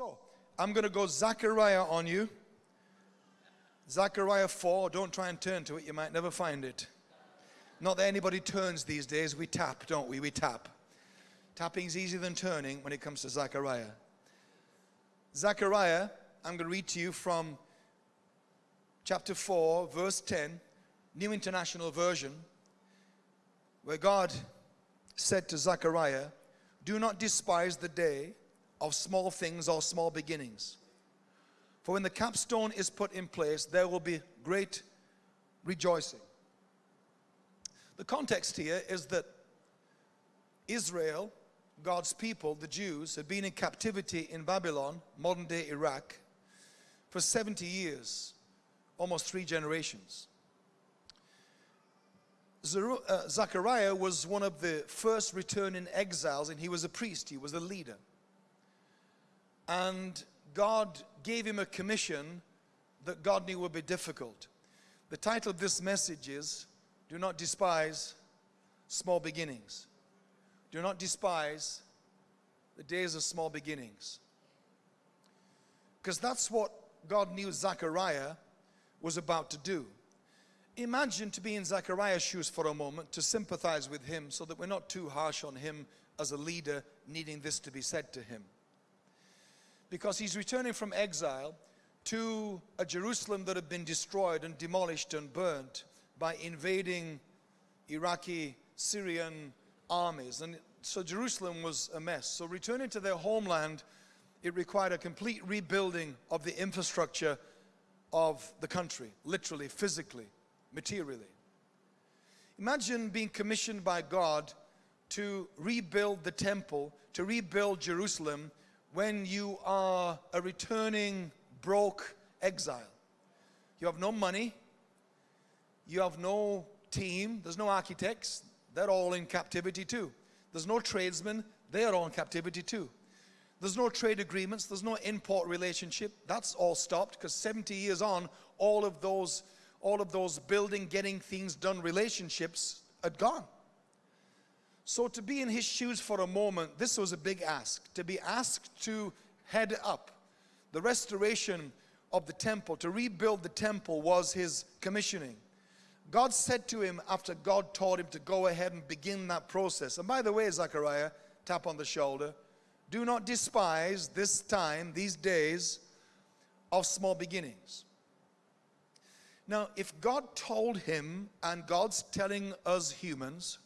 So, I'm going to go Zechariah on you. Zechariah 4. Don't try and turn to it, you might never find it. Not that anybody turns these days, we tap, don't we? We tap. Tapping's easier than turning when it comes to Zechariah. Zechariah, I'm going to read to you from chapter 4, verse 10, New International Version, where God said to Zechariah, Do not despise the day of small things or small beginnings. For when the capstone is put in place, there will be great rejoicing. The context here is that Israel, God's people, the Jews, had been in captivity in Babylon, modern day Iraq, for 70 years, almost three generations. Uh, Zechariah was one of the first returning exiles, and he was a priest, he was a leader. And God gave him a commission that God knew would be difficult. The title of this message is Do Not Despise Small Beginnings. Do not despise the days of small beginnings. Because that's what God knew Zechariah was about to do. Imagine to be in Zechariah's shoes for a moment, to sympathize with him so that we're not too harsh on him as a leader needing this to be said to him because he's returning from exile to a Jerusalem that had been destroyed and demolished and burnt by invading Iraqi, Syrian armies. And so Jerusalem was a mess. So returning to their homeland, it required a complete rebuilding of the infrastructure of the country, literally, physically, materially. Imagine being commissioned by God to rebuild the temple, to rebuild Jerusalem when you are a returning broke exile. You have no money, you have no team, there's no architects, they're all in captivity too. There's no tradesmen, they're all in captivity too. There's no trade agreements, there's no import relationship, that's all stopped because 70 years on, all of those, all of those building, getting things done relationships had gone. So to be in his shoes for a moment, this was a big ask. To be asked to head up the restoration of the temple, to rebuild the temple was his commissioning. God said to him after God taught him to go ahead and begin that process. And by the way, Zechariah, tap on the shoulder, do not despise this time, these days of small beginnings. Now, if God told him, and God's telling us humans,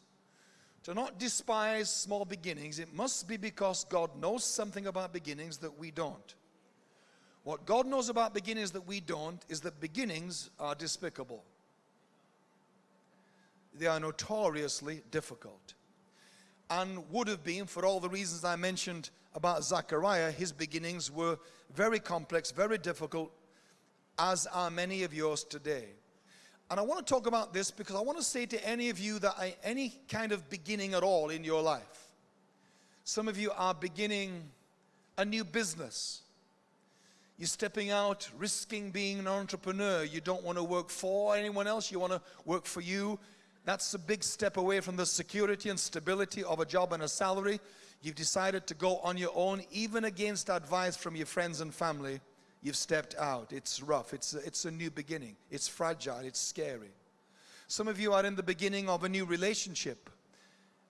to not despise small beginnings, it must be because God knows something about beginnings that we don't. What God knows about beginnings that we don't is that beginnings are despicable. They are notoriously difficult. And would have been, for all the reasons I mentioned about Zechariah, his beginnings were very complex, very difficult, as are many of yours today. And I want to talk about this because I want to say to any of you that I, any kind of beginning at all in your life. Some of you are beginning a new business. You're stepping out, risking being an entrepreneur. You don't want to work for anyone else. You want to work for you. That's a big step away from the security and stability of a job and a salary. You've decided to go on your own, even against advice from your friends and family. You've stepped out. It's rough. It's a, it's a new beginning. It's fragile. It's scary. Some of you are in the beginning of a new relationship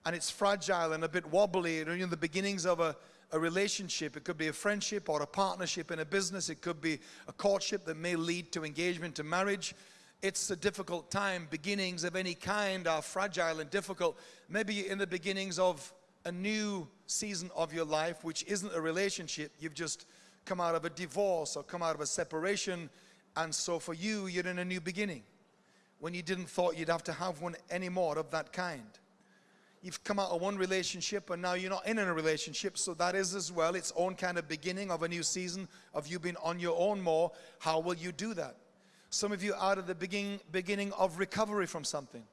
and it's fragile and a bit wobbly. You're in the beginnings of a, a relationship. It could be a friendship or a partnership in a business. It could be a courtship that may lead to engagement to marriage. It's a difficult time. Beginnings of any kind are fragile and difficult. Maybe in the beginnings of a new season of your life, which isn't a relationship. You've just come out of a divorce or come out of a separation. And so for you, you're in a new beginning when you didn't thought you'd have to have one anymore of that kind. You've come out of one relationship and now you're not in a relationship. So that is as well its own kind of beginning of a new season of you being on your own more. How will you do that? Some of you out of the beginning, beginning of recovery from something.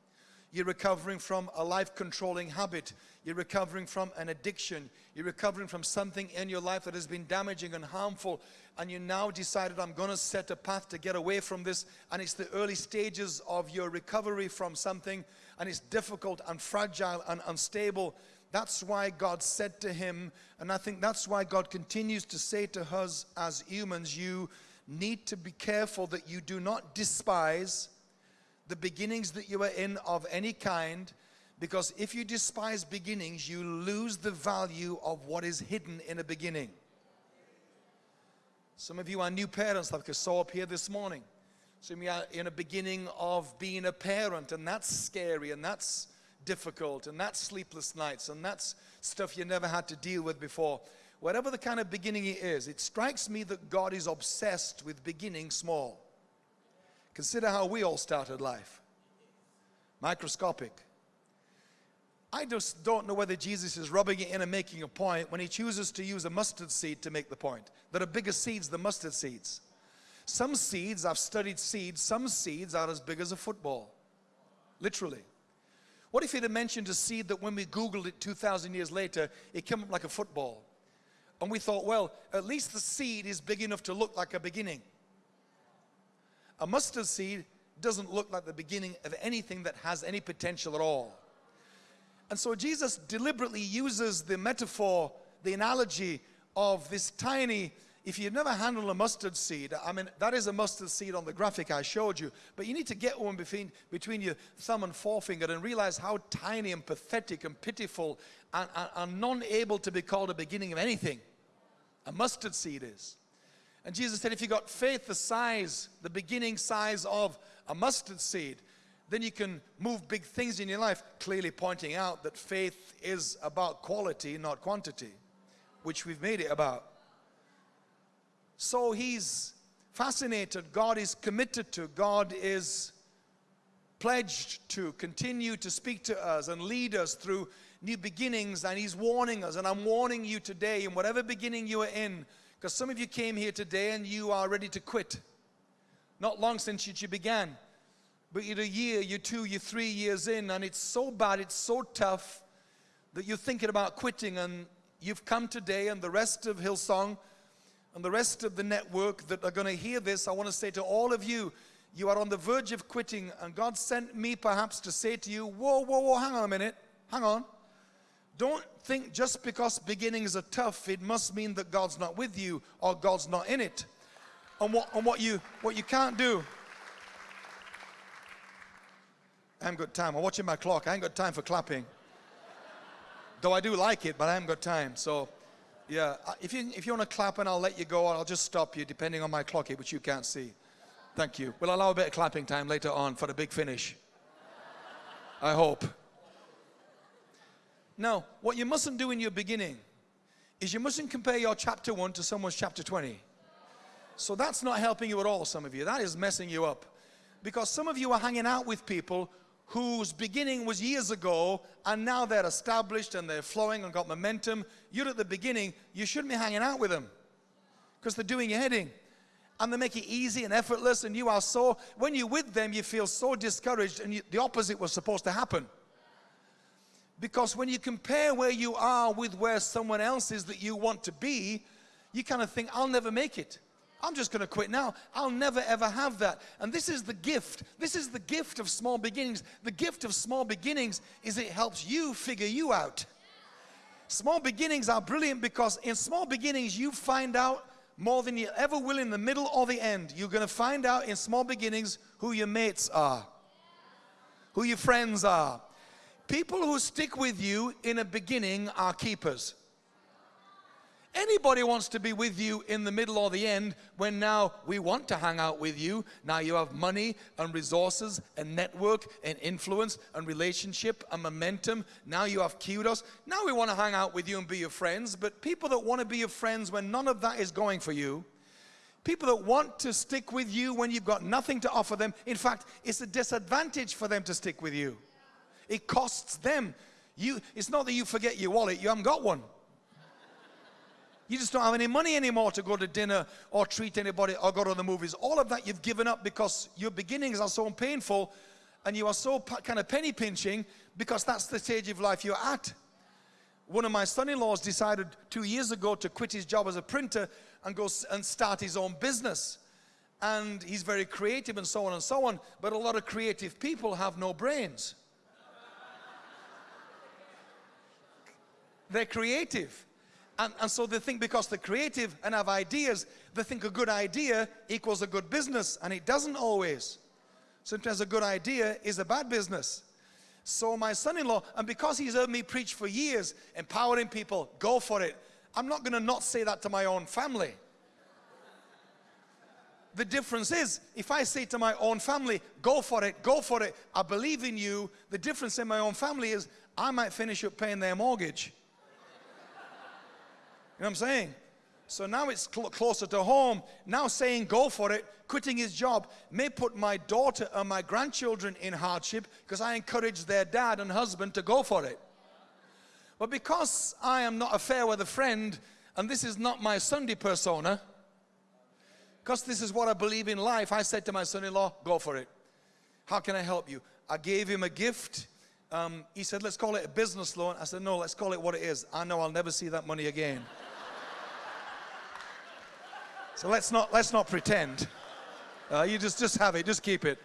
You're recovering from a life controlling habit. You're recovering from an addiction. You're recovering from something in your life that has been damaging and harmful. And you now decided, I'm going to set a path to get away from this. And it's the early stages of your recovery from something. And it's difficult and fragile and unstable. That's why God said to him, and I think that's why God continues to say to us as humans, you need to be careful that you do not despise the beginnings that you are in of any kind, because if you despise beginnings, you lose the value of what is hidden in a beginning. Some of you are new parents, like I saw up here this morning. Some of you are in a beginning of being a parent, and that's scary, and that's difficult, and that's sleepless nights, and that's stuff you never had to deal with before. Whatever the kind of beginning it is, it strikes me that God is obsessed with beginning small. Consider how we all started life microscopic. I just don't know whether Jesus is rubbing it in and making a point when he chooses to use a mustard seed to make the point. There are bigger seeds than mustard seeds. Some seeds, I've studied seeds, some seeds are as big as a football. Literally. What if he'd have mentioned a seed that when we Googled it 2,000 years later, it came up like a football? And we thought, well, at least the seed is big enough to look like a beginning. A mustard seed doesn't look like the beginning of anything that has any potential at all. And so Jesus deliberately uses the metaphor, the analogy of this tiny if you've never handled a mustard seed, I mean, that is a mustard seed on the graphic I showed you, but you need to get one between, between your thumb and forefinger and realize how tiny and pathetic and pitiful and, and, and non-able to be called a beginning of anything a mustard seed is. And Jesus said, if you got faith the size, the beginning size of a mustard seed, then you can move big things in your life, clearly pointing out that faith is about quality, not quantity, which we've made it about. So he's fascinated. God is committed to. God is pledged to continue to speak to us and lead us through new beginnings. And he's warning us. And I'm warning you today, in whatever beginning you are in, because some of you came here today and you are ready to quit. Not long since you began. But you're a year, you're two, you're three years in, and it's so bad, it's so tough that you're thinking about quitting. And you've come today, and the rest of Hillsong and the rest of the network that are going to hear this, I want to say to all of you, you are on the verge of quitting, and God sent me perhaps to say to you, Whoa, whoa, whoa, hang on a minute, hang on. Don't think just because beginnings are tough, it must mean that God's not with you or God's not in it. And what, what, you, what you can't do, I haven't got time. I'm watching my clock. I ain't got time for clapping. Though I do like it, but I haven't got time. So yeah, if you, if you want to clap and I'll let you go, I'll just stop you depending on my clock which you can't see. Thank you. We'll allow a bit of clapping time later on for the big finish. I hope. Now, what you mustn't do in your beginning is you mustn't compare your chapter 1 to someone's chapter 20. So that's not helping you at all, some of you. That is messing you up. Because some of you are hanging out with people whose beginning was years ago and now they're established and they're flowing and got momentum. You're at the beginning, you shouldn't be hanging out with them because they're doing your heading and they make it easy and effortless and you are so, when you're with them, you feel so discouraged and you, the opposite was supposed to happen. Because when you compare where you are with where someone else is that you want to be, you kind of think, I'll never make it. I'm just going to quit now. I'll never ever have that. And this is the gift. This is the gift of small beginnings. The gift of small beginnings is it helps you figure you out. Small beginnings are brilliant because in small beginnings you find out more than you ever will in the middle or the end. You're going to find out in small beginnings who your mates are, who your friends are. People who stick with you in a beginning are keepers. Anybody wants to be with you in the middle or the end when now we want to hang out with you. Now you have money and resources and network and influence and relationship and momentum. Now you have kudos. Now we want to hang out with you and be your friends. But people that want to be your friends when none of that is going for you, people that want to stick with you when you've got nothing to offer them, in fact, it's a disadvantage for them to stick with you. It costs them. You, it's not that you forget your wallet, you haven't got one. You just don't have any money anymore to go to dinner or treat anybody or go to the movies. All of that you've given up because your beginnings are so painful and you are so kind of penny pinching because that's the stage of life you're at. One of my son-in-laws decided two years ago to quit his job as a printer and go and start his own business. And he's very creative and so on and so on. But a lot of creative people have no brains. They're creative. And, and so they think because they're creative and have ideas, they think a good idea equals a good business, and it doesn't always. Sometimes a good idea is a bad business. So my son-in-law, and because he's heard me preach for years, empowering people, go for it. I'm not going to not say that to my own family. The difference is, if I say to my own family, go for it, go for it, I believe in you, the difference in my own family is I might finish up paying their mortgage. Know what I'm saying? So now it's cl closer to home. Now saying go for it, quitting his job, may put my daughter and my grandchildren in hardship because I encourage their dad and husband to go for it. But because I am not a fair weather friend and this is not my Sunday persona, because this is what I believe in life, I said to my son-in-law, go for it. How can I help you? I gave him a gift. Um, he said, let's call it a business loan. I said, no, let's call it what it is. I know I'll never see that money again. So let's not, let's not pretend. Uh, you just, just have it, just keep it.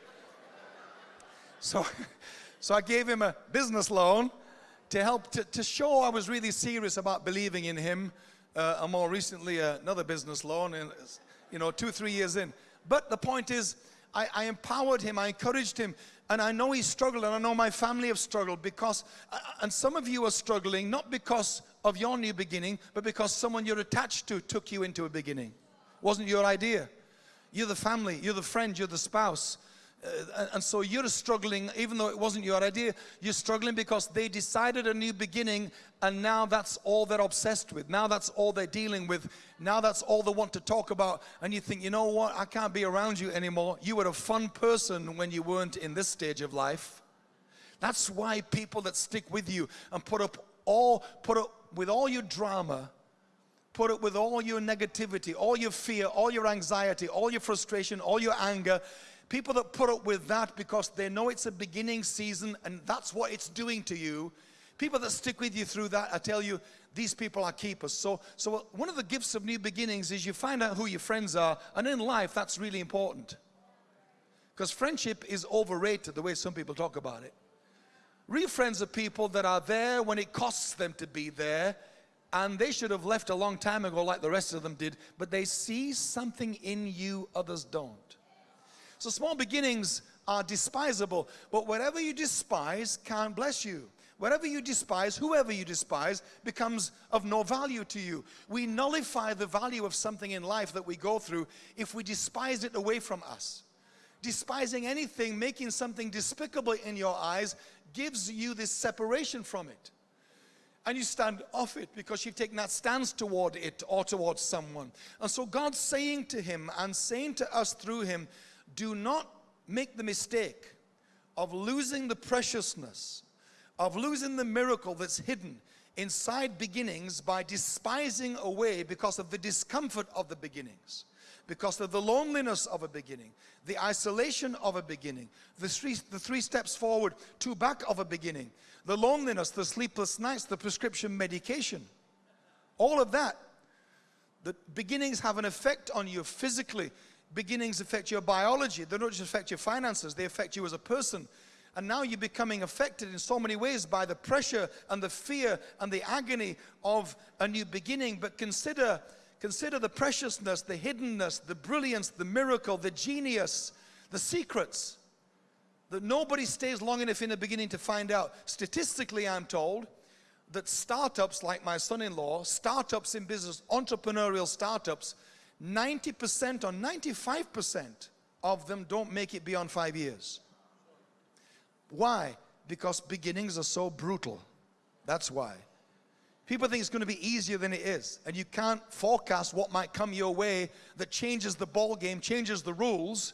So, so I gave him a business loan to help to, to show I was really serious about believing in him. Uh, and more recently, uh, another business loan. And you know, two, three years in. But the point is, I, I, empowered him, I encouraged him, and I know he struggled, and I know my family have struggled because, uh, and some of you are struggling not because of your new beginning, but because someone you're attached to took you into a beginning. Wasn't your idea. You're the family, you're the friend, you're the spouse, uh, and so you're struggling, even though it wasn't your idea, you're struggling because they decided a new beginning and now that's all they're obsessed with. Now that's all they're dealing with. Now that's all they want to talk about. And you think, you know what, I can't be around you anymore. You were a fun person when you weren't in this stage of life. That's why people that stick with you and put up all, put up with all your drama, put up with all your negativity, all your fear, all your anxiety, all your frustration, all your anger, People that put up with that because they know it's a beginning season and that's what it's doing to you. People that stick with you through that, I tell you, these people are keepers. So, so one of the gifts of new beginnings is you find out who your friends are, and in life, that's really important. Because friendship is overrated the way some people talk about it. Real friends are people that are there when it costs them to be there, and they should have left a long time ago like the rest of them did, but they see something in you others don't. So small beginnings are despisable, but whatever you despise can't bless you. Whatever you despise, whoever you despise, becomes of no value to you. We nullify the value of something in life that we go through if we despise it away from us. Despising anything, making something despicable in your eyes, gives you this separation from it. And you stand off it because you've taken that stance toward it or towards someone. And so God's saying to him and saying to us through him, do not make the mistake of losing the preciousness, of losing the miracle that's hidden inside beginnings by despising away because of the discomfort of the beginnings, because of the loneliness of a beginning, the isolation of a beginning, the three, the three steps forward, two back of a beginning, the loneliness, the sleepless nights, the prescription medication, all of that. The beginnings have an effect on you physically, beginnings affect your biology. They don't just affect your finances, they affect you as a person. And now you're becoming affected in so many ways by the pressure and the fear and the agony of a new beginning. But consider, consider the preciousness, the hiddenness, the brilliance, the miracle, the genius, the secrets that nobody stays long enough in the beginning to find out. Statistically, I'm told that startups like my son-in-law, startups in business, entrepreneurial startups, 90% or 95% of them don't make it beyond five years. Why? Because beginnings are so brutal. That's why. People think it's going to be easier than it is. And you can't forecast what might come your way that changes the ball game, changes the rules.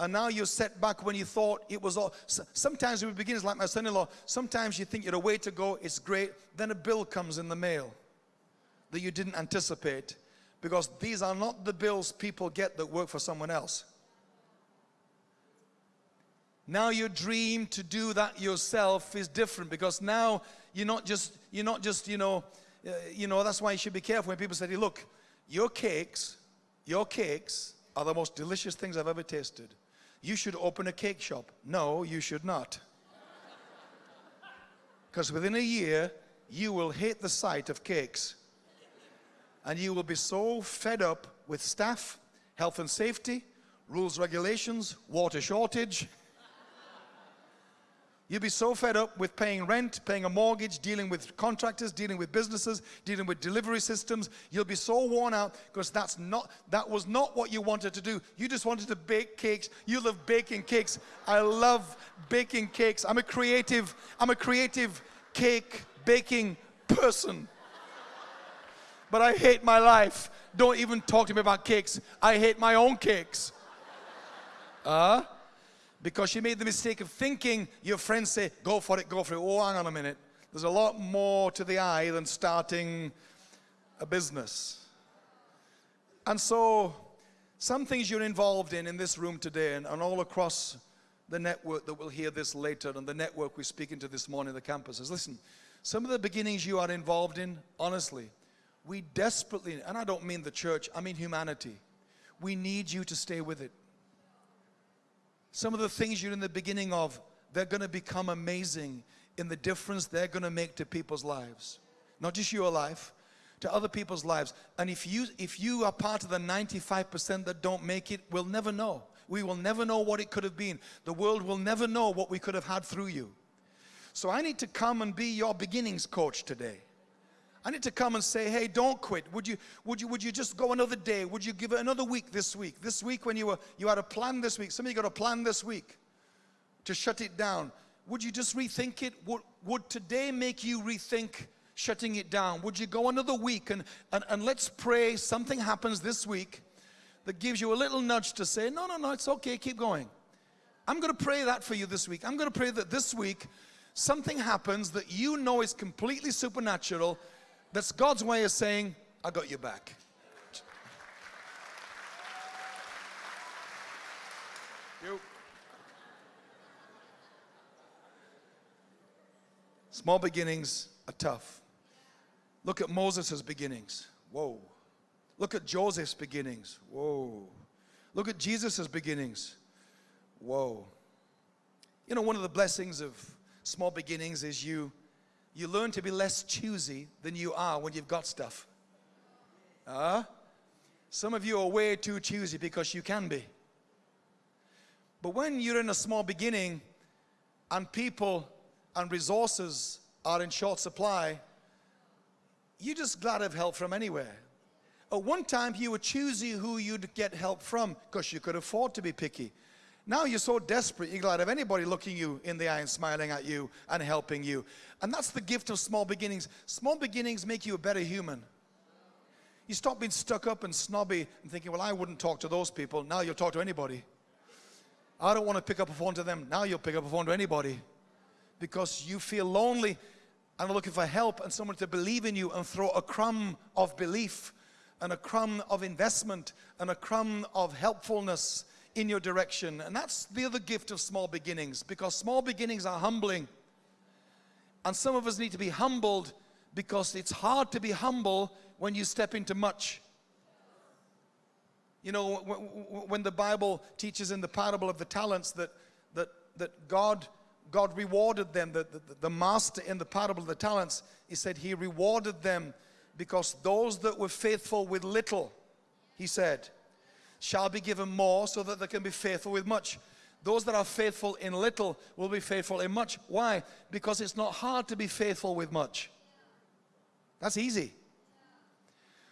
And now you're set back when you thought it was all. Sometimes with beginners like my son-in-law, sometimes you think you're a way to go, it's great. Then a bill comes in the mail that you didn't anticipate because these are not the bills people get that work for someone else. Now your dream to do that yourself is different because now you're not just, you're not just, you know, uh, you know, that's why you should be careful when people say, look, your cakes, your cakes are the most delicious things I've ever tasted. You should open a cake shop. No, you should not. Because within a year, you will hate the sight of cakes. And you will be so fed up with staff, health and safety, rules, regulations, water shortage. You'll be so fed up with paying rent, paying a mortgage, dealing with contractors, dealing with businesses, dealing with delivery systems. You'll be so worn out because that's not that was not what you wanted to do. You just wanted to bake cakes. You love baking cakes. I love baking cakes. I'm a creative, I'm a creative cake baking person. But I hate my life. Don't even talk to me about cakes. I hate my own cakes. Uh, because you made the mistake of thinking your friends say, go for it, go for it. Oh, hang on a minute. There's a lot more to the eye than starting a business. And so, some things you're involved in in this room today and, and all across the network that we'll hear this later and the network we're speaking to this morning, the campuses. Listen, some of the beginnings you are involved in, honestly, we desperately, and I don't mean the church, I mean humanity, we need you to stay with it. Some of the things you're in the beginning of, they're going to become amazing in the difference they're going to make to people's lives. Not just your life, to other people's lives. And if you, if you are part of the 95% that don't make it, we'll never know. We will never know what it could have been. The world will never know what we could have had through you. So I need to come and be your beginnings coach today. I need to come and say, hey, don't quit. Would you, would you, would you just go another day? Would you give it another week this week? This week when you were, you had a plan this week. Some of you got a plan this week to shut it down. Would you just rethink it? Would, would today make you rethink shutting it down? Would you go another week and, and, and let's pray something happens this week that gives you a little nudge to say, no, no, no, it's okay, keep going. I'm going to pray that for you this week. I'm going to pray that this week something happens that you know is completely supernatural that's God's way of saying, I got your back. You. Small beginnings are tough. Look at Moses' beginnings. Whoa. Look at Joseph's beginnings. Whoa. Look at Jesus' beginnings. Whoa. You know, one of the blessings of small beginnings is you you learn to be less choosy than you are when you've got stuff. Uh, some of you are way too choosy because you can be. But when you're in a small beginning and people and resources are in short supply, you're just glad of help from anywhere. At one time, you were choosy who you'd get help from because you could afford to be picky. Now you're so desperate, you're glad of anybody looking you in the eye and smiling at you and helping you. And that's the gift of small beginnings. Small beginnings make you a better human. You stop being stuck up and snobby and thinking, well, I wouldn't talk to those people. Now you'll talk to anybody. I don't want to pick up a phone to them. Now you'll pick up a phone to anybody. Because you feel lonely and looking for help and someone to believe in you and throw a crumb of belief and a crumb of investment and a crumb of helpfulness in your direction. And that's the other gift of small beginnings because small beginnings are humbling. And some of us need to be humbled because it's hard to be humble when you step into much. You know, when the Bible teaches in the parable of the talents that, that, that God, God rewarded them, the, the, the master in the parable of the talents, he said he rewarded them because those that were faithful with little, he said, shall be given more so that they can be faithful with much. Those that are faithful in little will be faithful in much. Why? Because it's not hard to be faithful with much. That's easy.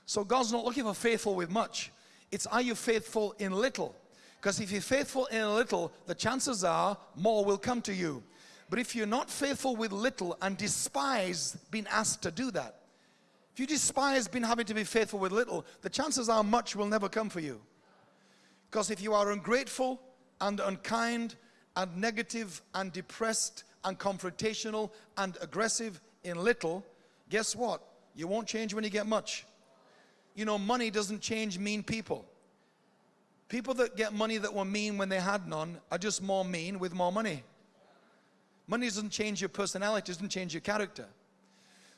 So God's not looking for faithful with much. It's are you faithful in little? Because if you're faithful in little, the chances are more will come to you. But if you're not faithful with little and despise being asked to do that, if you despise being having to be faithful with little, the chances are much will never come for you. Because if you are ungrateful and unkind and negative and depressed and confrontational and aggressive in little, guess what? You won't change when you get much. You know, money doesn't change mean people. People that get money that were mean when they had none are just more mean with more money. Money doesn't change your personality, doesn't change your character.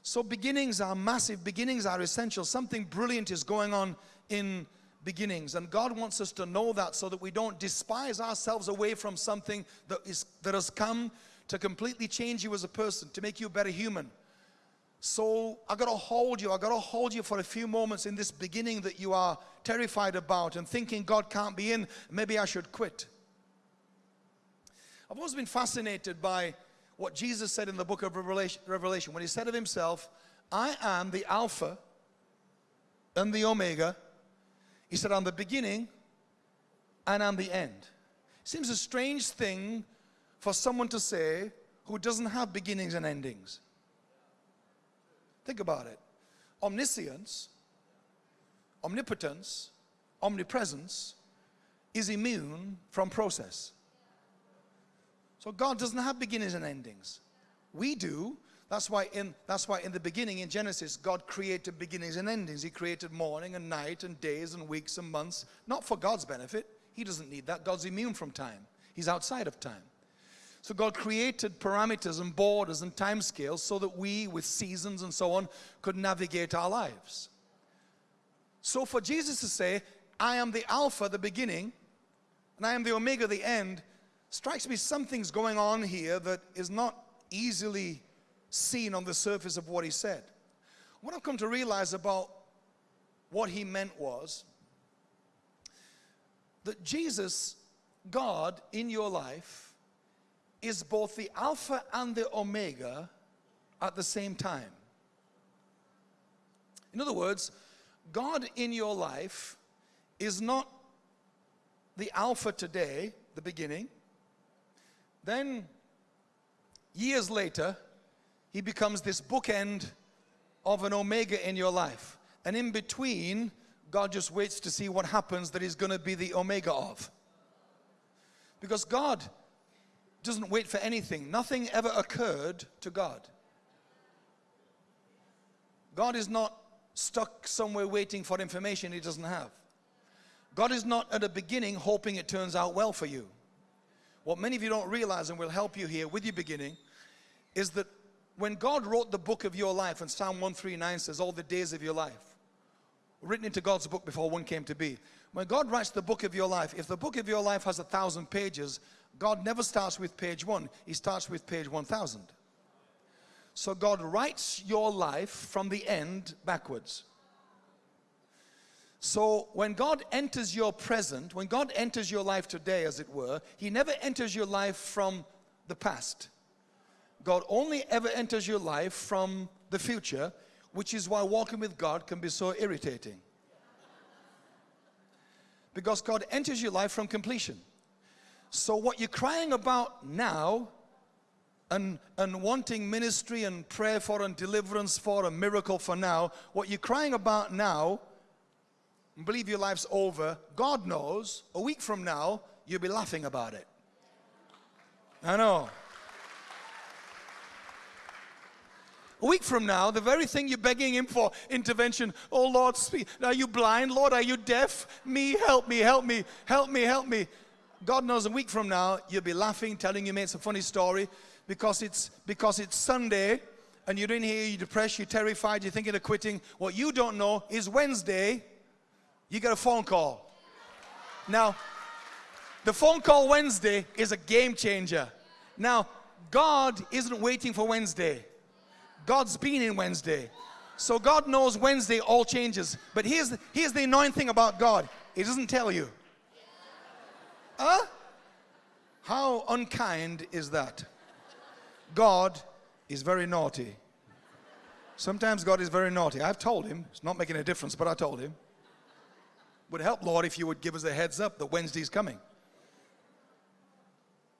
So beginnings are massive, beginnings are essential. Something brilliant is going on in beginnings. And God wants us to know that so that we don't despise ourselves away from something that, is, that has come to completely change you as a person, to make you a better human. So I got to hold you. I got to hold you for a few moments in this beginning that you are terrified about and thinking God can't be in. Maybe I should quit. I've always been fascinated by what Jesus said in the book of Revelation when he said of himself, I am the Alpha and the Omega. He said, I'm the beginning and I'm the end. Seems a strange thing for someone to say who doesn't have beginnings and endings. Think about it. Omniscience, omnipotence, omnipresence is immune from process. So God doesn't have beginnings and endings. We do. That's why in that's why in the beginning in Genesis God created beginnings and endings. He created morning and night and days and weeks and months, not for God's benefit. He doesn't need that. God's immune from time. He's outside of time. So God created parameters and borders and time scales so that we, with seasons and so on, could navigate our lives. So for Jesus to say, I am the Alpha, the beginning, and I am the Omega, the end, strikes me something's going on here that is not easily seen on the surface of what he said. What I've come to realize about what he meant was that Jesus, God in your life, is both the Alpha and the Omega at the same time. In other words, God in your life is not the Alpha today, the beginning. Then, years later, he becomes this bookend of an Omega in your life. And in between, God just waits to see what happens that he's going to be the Omega of. Because God doesn't wait for anything. Nothing ever occurred to God. God is not stuck somewhere waiting for information he doesn't have. God is not at the beginning hoping it turns out well for you. What many of you don't realize, and will help you here with your beginning, is that when God wrote the book of your life, and Psalm 139 says, all the days of your life, written into God's book before one came to be. When God writes the book of your life, if the book of your life has a thousand pages, God never starts with page one, He starts with page 1000. So God writes your life from the end backwards. So when God enters your present, when God enters your life today, as it were, He never enters your life from the past. God only ever enters your life from the future, which is why walking with God can be so irritating. Because God enters your life from completion. So what you're crying about now and, and wanting ministry and prayer for and deliverance for a miracle for now, what you're crying about now, and believe your life's over, God knows a week from now, you'll be laughing about it. I know. A week from now, the very thing you're begging Him for intervention, oh Lord, speak. Are you blind? Lord, are you deaf? Me, help me, help me, help me, help me. God knows a week from now, you'll be laughing, telling your mates a funny story because it's, because it's Sunday and you're in here, you're depressed, you're terrified, you're thinking of quitting. What you don't know is Wednesday, you get a phone call. Now, the phone call Wednesday is a game changer. Now, God isn't waiting for Wednesday. God's been in Wednesday. So God knows Wednesday all changes. But here's the, here's the annoying thing about God. He doesn't tell you. Huh? How unkind is that? God is very naughty. Sometimes God is very naughty. I've told him, it's not making a difference, but I told him. Would help, Lord, if you would give us a heads up that Wednesday's coming.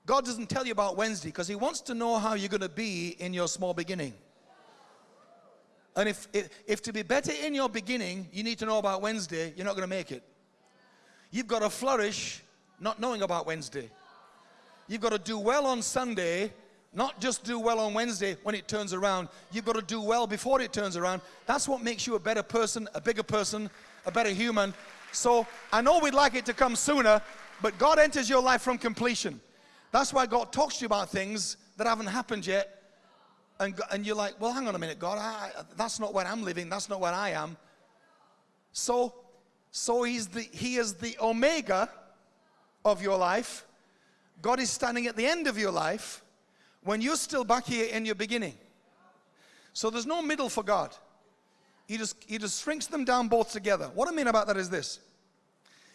God doesn't tell you about Wednesday because he wants to know how you're going to be in your small beginning. And if, if, if to be better in your beginning, you need to know about Wednesday, you're not going to make it. You've got to flourish not knowing about Wednesday. You've got to do well on Sunday, not just do well on Wednesday when it turns around. You've got to do well before it turns around. That's what makes you a better person, a bigger person, a better human. So I know we'd like it to come sooner, but God enters your life from completion. That's why God talks to you about things that haven't happened yet. And, and you're like, well, hang on a minute, God, I, that's not where I'm living. That's not where I am. So, so he's the, he is the Omega of your life. God is standing at the end of your life when you're still back here in your beginning. So there's no middle for God. He just, he just shrinks them down both together. What I mean about that is this.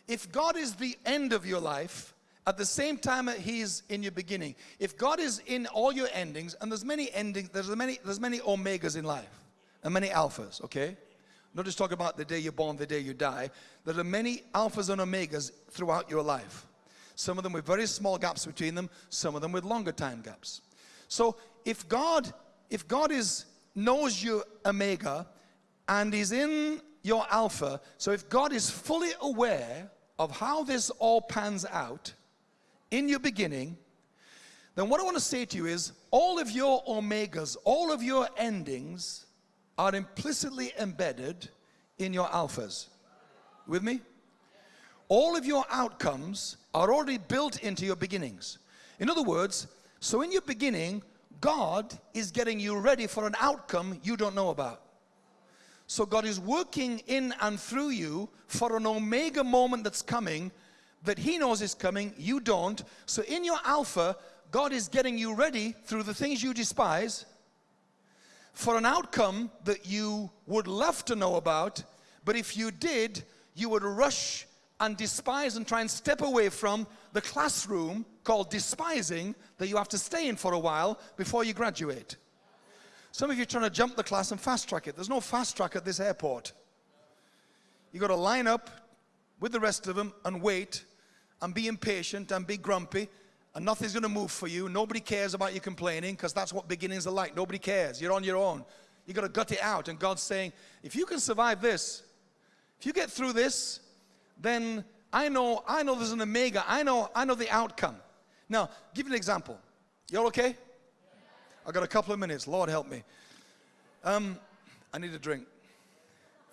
If God is the end of your life, at the same time he's in your beginning, if God is in all your endings, and there's many endings, there's many, there's many omegas in life, and many alphas, okay? Not just talking about the day you're born, the day you die. There are many alphas and omegas throughout your life. Some of them with very small gaps between them, some of them with longer time gaps. So if God, if God is knows your omega and is in your alpha, so if God is fully aware of how this all pans out in your beginning, then what I want to say to you is all of your omegas, all of your endings are implicitly embedded in your alphas. With me? All of your outcomes are already built into your beginnings. In other words, so in your beginning, God is getting you ready for an outcome you don't know about. So God is working in and through you for an omega moment that's coming that He knows is coming, you don't. So in your alpha, God is getting you ready through the things you despise for an outcome that you would love to know about, but if you did, you would rush and despise and try and step away from the classroom called despising that you have to stay in for a while before you graduate. Some of you are trying to jump the class and fast track it. There's no fast track at this airport. You got to line up with the rest of them and wait and be impatient and be grumpy and nothing's going to move for you. Nobody cares about you complaining because that's what beginnings are like. Nobody cares. You're on your own. You've got to gut it out. And God's saying, if you can survive this, if you get through this, then I know, I know there's an omega. I know, I know the outcome. Now, give you an example. You all okay? I got a couple of minutes. Lord help me. Um, I need a drink.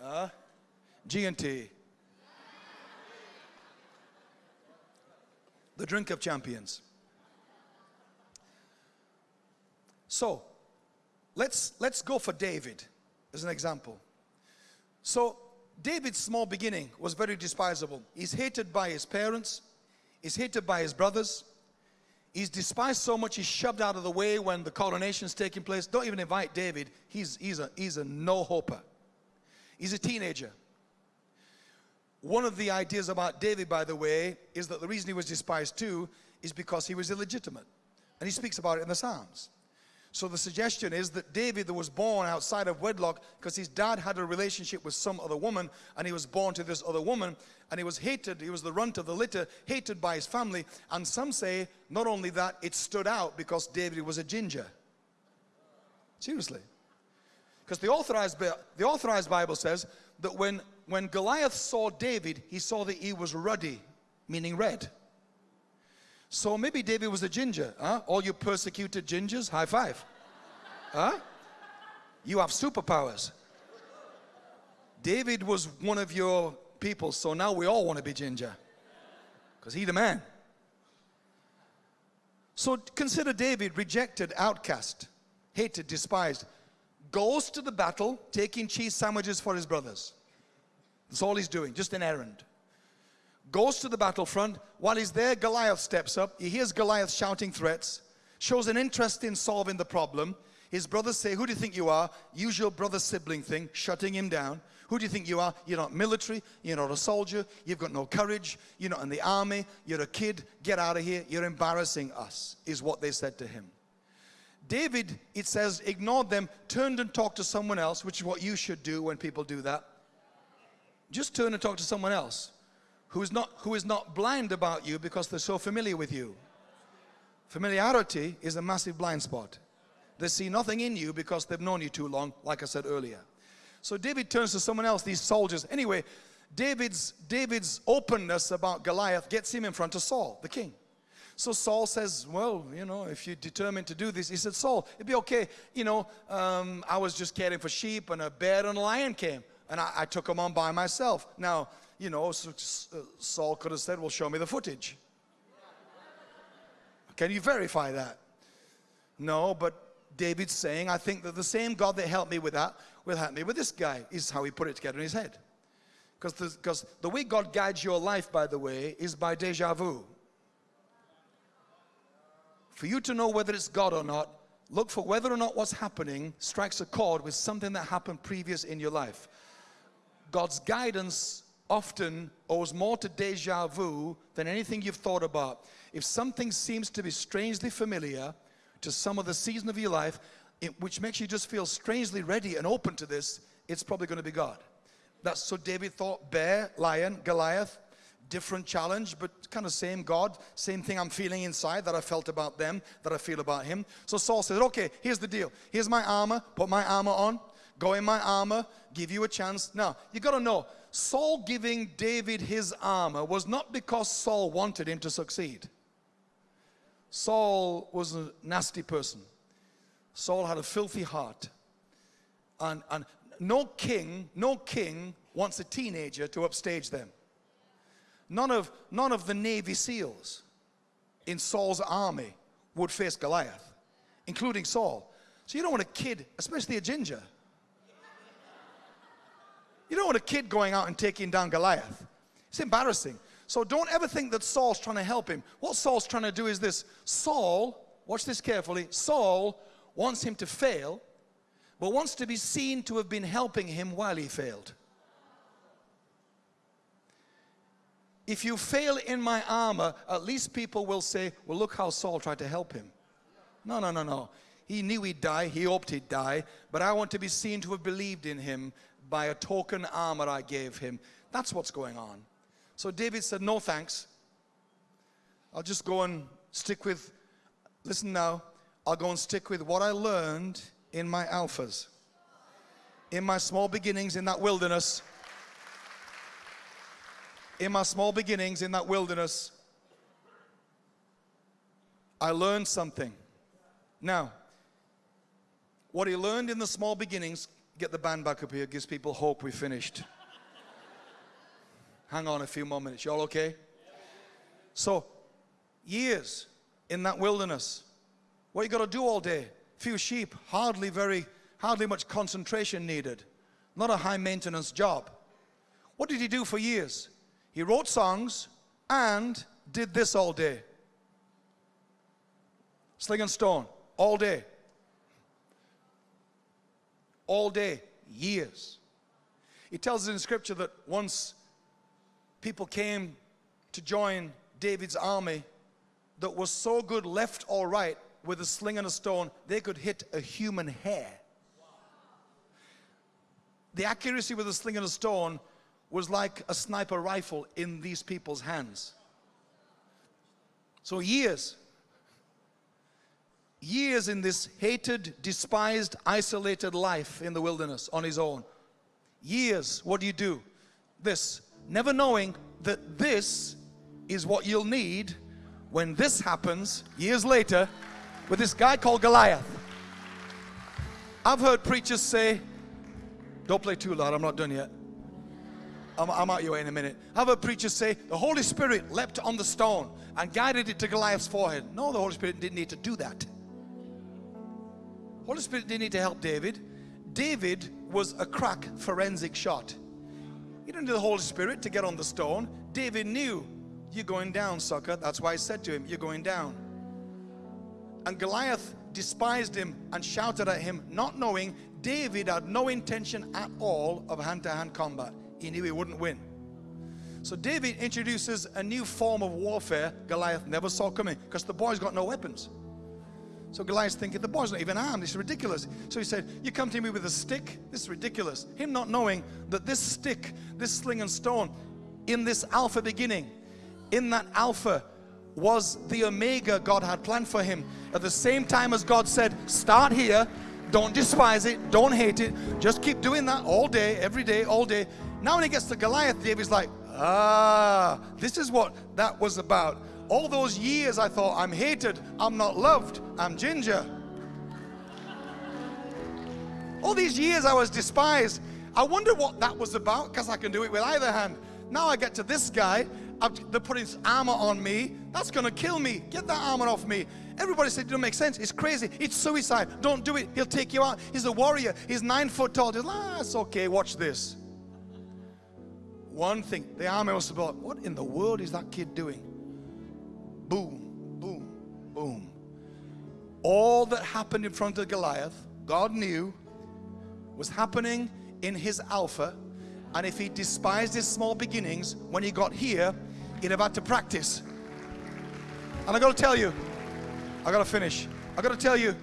Uh, G and T. The drink of champions. So, let's, let's go for David as an example. So, David's small beginning was very despisable. He's hated by his parents, he's hated by his brothers, he's despised so much he's shoved out of the way when the coronation is taking place. Don't even invite David, he's, he's a, he's a no-hoper. He's a teenager. One of the ideas about David, by the way, is that the reason he was despised too is because he was illegitimate. And he speaks about it in the Psalms. So the suggestion is that David was born outside of wedlock because his dad had a relationship with some other woman and he was born to this other woman and he was hated, he was the runt of the litter, hated by his family. And some say not only that, it stood out because David was a ginger. Seriously. Because the authorized, the authorized Bible says that when, when Goliath saw David, he saw that he was ruddy, meaning red. So maybe David was a ginger, huh? All you persecuted gingers, high five. Huh? You have superpowers. David was one of your people, so now we all want to be ginger. Because he the man. So consider David rejected, outcast, hated, despised. Goes to the battle, taking cheese sandwiches for his brothers. That's all he's doing, just an errand goes to the battlefront. While he's there, Goliath steps up. He hears Goliath shouting threats, shows an interest in solving the problem. His brothers say, Who do you think you are? Usual brother sibling thing, shutting him down. Who do you think you are? You're not military, you're not a soldier, you've got no courage, you're not in the army, you're a kid, get out of here, you're embarrassing us, is what they said to him. David, it says, ignored them, turned and talked to someone else, which is what you should do when people do that. Just turn and talk to someone else who is not, who is not blind about you because they're so familiar with you. Familiarity is a massive blind spot. They see nothing in you because they've known you too long, like I said earlier. So David turns to someone else, these soldiers. Anyway, David's, David's openness about Goliath gets him in front of Saul, the king. So Saul says, well, you know, if you're determined to do this, he said, Saul, it'd be okay. You know, um, I was just caring for sheep and a bear and a lion came and I, I took them on by myself. Now, you know, uh, Saul could have said, well, show me the footage. Can you verify that? No, but David's saying, I think that the same God that helped me with that will help me with this guy, is how he put it together in his head. Because the way God guides your life, by the way, is by deja vu. For you to know whether it's God or not, Look for whether or not what's happening strikes a chord with something that happened previous in your life. God's guidance often owes more to deja vu than anything you've thought about. If something seems to be strangely familiar to some of the season of your life, it, which makes you just feel strangely ready and open to this, it's probably going to be God. That's so David thought bear, lion, Goliath, different challenge, but kind of same God, same thing I'm feeling inside that I felt about them, that I feel about him. So Saul says, okay, here's the deal. Here's my armor, put my armor on, go in my armor, give you a chance. Now, you got to know, Saul giving David his armor was not because Saul wanted him to succeed. Saul was a nasty person. Saul had a filthy heart. And, and no king, no king wants a teenager to upstage them. None of, none of the Navy SEALs in Saul's army would face Goliath, including Saul. So you don't want a kid, especially a ginger. You don't want a kid going out and taking down Goliath. It's embarrassing. So don't ever think that Saul's trying to help him. What Saul's trying to do is this Saul, watch this carefully, Saul wants him to fail, but wants to be seen to have been helping him while he failed. If you fail in my armor, at least people will say, well, look how Saul tried to help him. No, no, no, no. He knew he'd die. He hoped he'd die. But I want to be seen to have believed in him by a token armor I gave him. That's what's going on. So David said, no thanks. I'll just go and stick with, listen now, I'll go and stick with what I learned in my alphas. In my small beginnings in that wilderness, in my small beginnings in that wilderness, I learned something. Now, what he learned in the small beginnings, get the band back up here, gives people hope we finished. Hang on a few more minutes. Y'all okay? So, years in that wilderness. What you got to do all day? Few sheep, hardly very, hardly much concentration needed. Not a high maintenance job. What did he do for years? He wrote songs and did this all day. Sling and stone, all day. All day, years. He tells us in scripture that once people came to join David's army that was so good left or right with a sling and a stone, they could hit a human hair. The accuracy with a sling and a stone was like a sniper rifle in these people's hands. So years, years in this hated, despised, isolated life in the wilderness on his own. Years, what do you do? This, never knowing that this is what you'll need when this happens years later with this guy called Goliath. I've heard preachers say, don't play too loud, I'm not done yet. I'm, I'm out your way in a minute. I've heard preachers say the Holy Spirit leapt on the stone and guided it to Goliath's forehead. No, the Holy Spirit didn't need to do that. Holy Spirit didn't need to help David. David was a crack forensic shot. He didn't need the Holy Spirit to get on the stone. David knew, you're going down, sucker. That's why he said to him, you're going down. And Goliath despised him and shouted at him, not knowing David had no intention at all of hand-to-hand -hand combat he knew he wouldn't win. So David introduces a new form of warfare Goliath never saw coming because the boy's got no weapons. So Goliath's thinking, the boy's not even armed, this is ridiculous. So he said, you come to me with a stick? This is ridiculous. Him not knowing that this stick, this sling and stone, in this alpha beginning, in that alpha was the omega God had planned for him. At the same time as God said, start here, don't despise it, don't hate it, just keep doing that all day, every day, all day. Now when he gets to Goliath, David's like, ah, this is what that was about. All those years I thought, I'm hated, I'm not loved, I'm ginger. All these years I was despised. I wonder what that was about because I can do it with either hand. Now I get to this guy, they're putting armor on me. That's going to kill me. Get that armor off me. Everybody said it don't make sense. It's crazy. It's suicide. Don't do it. He'll take you out. He's a warrior. He's nine foot tall. Just, ah, it's okay. Watch this one thing. The army was about, what in the world is that kid doing? Boom, boom, boom. All that happened in front of Goliath, God knew, was happening in his Alpha. And if he despised his small beginnings, when he got here, he'd have had to practice. And I got to tell you, I got to finish. I got to tell you,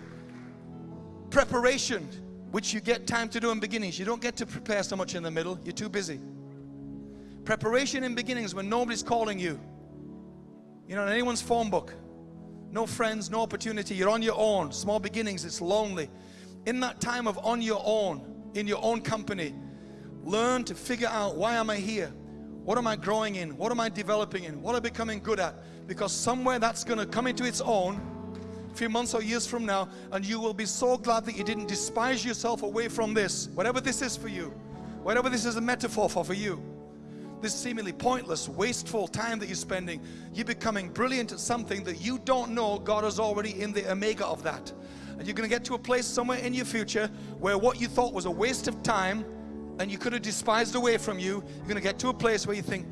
preparation, which you get time to do in beginnings, you don't get to prepare so much in the middle. You're too busy. Preparation in beginnings when nobody's calling you. You know, in anyone's phone book. No friends, no opportunity. You're on your own. Small beginnings, it's lonely. In that time of on your own, in your own company, learn to figure out why am I here? What am I growing in? What am I developing in? What am I becoming good at? Because somewhere that's going to come into its own a few months or years from now, and you will be so glad that you didn't despise yourself away from this, whatever this is for you, whatever this is a metaphor for for you this seemingly pointless, wasteful time that you're spending, you're becoming brilliant at something that you don't know God is already in the omega of that. And you're going to get to a place somewhere in your future where what you thought was a waste of time and you could have despised away from you, you're going to get to a place where you think,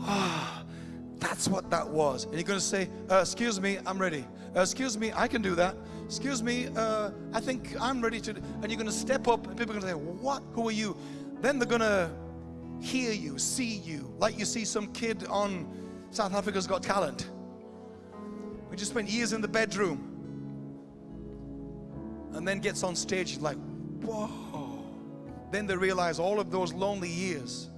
ah, oh, that's what that was. And you're going to say, uh, excuse me, I'm ready. Uh, excuse me, I can do that. Excuse me, uh, I think I'm ready to. And you're going to step up and people are going to say, what? Who are you? Then they're going to hear you, see you, like you see some kid on South Africa's Got Talent. We just spent years in the bedroom and then gets on stage, like, whoa. Then they realize all of those lonely years.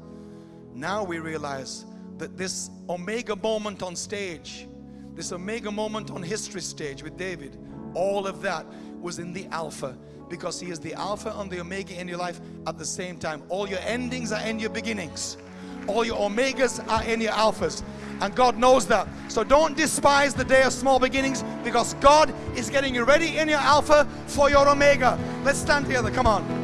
Now we realize that this omega moment on stage, this omega moment on history stage with David, all of that was in the Alpha because He is the Alpha and the Omega in your life at the same time. All your endings are in your beginnings, all your Omegas are in your Alphas. And God knows that. So don't despise the day of small beginnings because God is getting you ready in your Alpha for your Omega. Let's stand together. Come on.